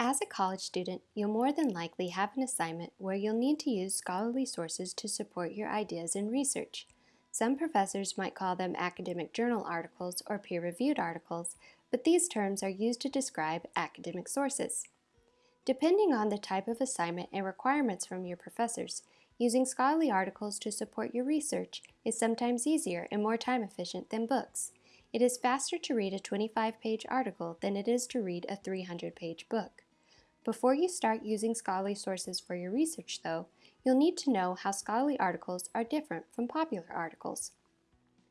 As a college student, you'll more than likely have an assignment where you'll need to use scholarly sources to support your ideas and research. Some professors might call them academic journal articles or peer-reviewed articles, but these terms are used to describe academic sources. Depending on the type of assignment and requirements from your professors, using scholarly articles to support your research is sometimes easier and more time efficient than books. It is faster to read a 25-page article than it is to read a 300-page book. Before you start using scholarly sources for your research, though, you'll need to know how scholarly articles are different from popular articles.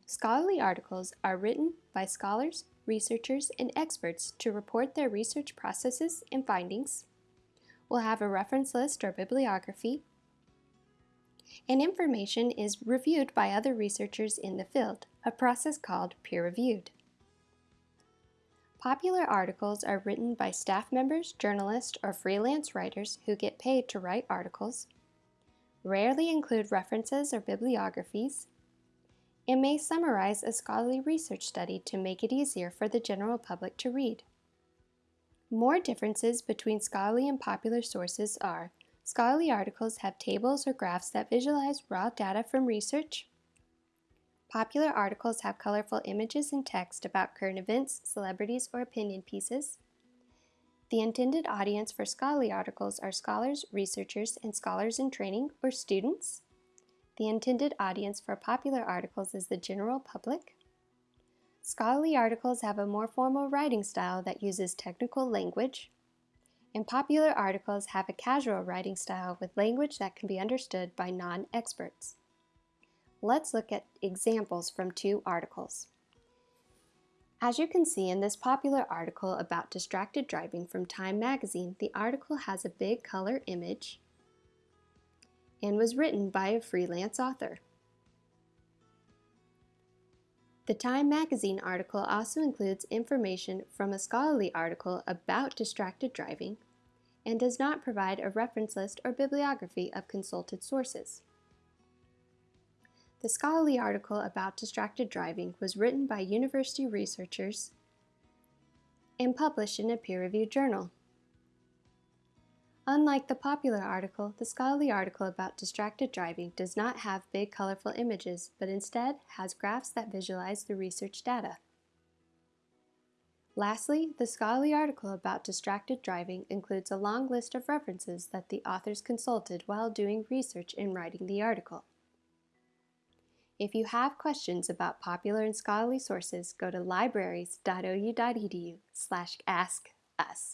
Scholarly articles are written by scholars, researchers, and experts to report their research processes and findings. We'll have a reference list or bibliography, and information is reviewed by other researchers in the field, a process called peer-reviewed. Popular articles are written by staff members, journalists, or freelance writers who get paid to write articles, rarely include references or bibliographies, and may summarize a scholarly research study to make it easier for the general public to read. More differences between scholarly and popular sources are scholarly articles have tables or graphs that visualize raw data from research, Popular articles have colorful images and text about current events, celebrities, or opinion pieces. The intended audience for scholarly articles are scholars, researchers, and scholars in training or students. The intended audience for popular articles is the general public. Scholarly articles have a more formal writing style that uses technical language. And popular articles have a casual writing style with language that can be understood by non-experts. Let's look at examples from two articles. As you can see in this popular article about distracted driving from Time magazine, the article has a big color image and was written by a freelance author. The Time magazine article also includes information from a scholarly article about distracted driving and does not provide a reference list or bibliography of consulted sources. The scholarly article about distracted driving was written by university researchers and published in a peer-reviewed journal. Unlike the popular article, the scholarly article about distracted driving does not have big colorful images, but instead has graphs that visualize the research data. Lastly, the scholarly article about distracted driving includes a long list of references that the authors consulted while doing research in writing the article. If you have questions about popular and scholarly sources, go to libraries.ou.edu slash ask us.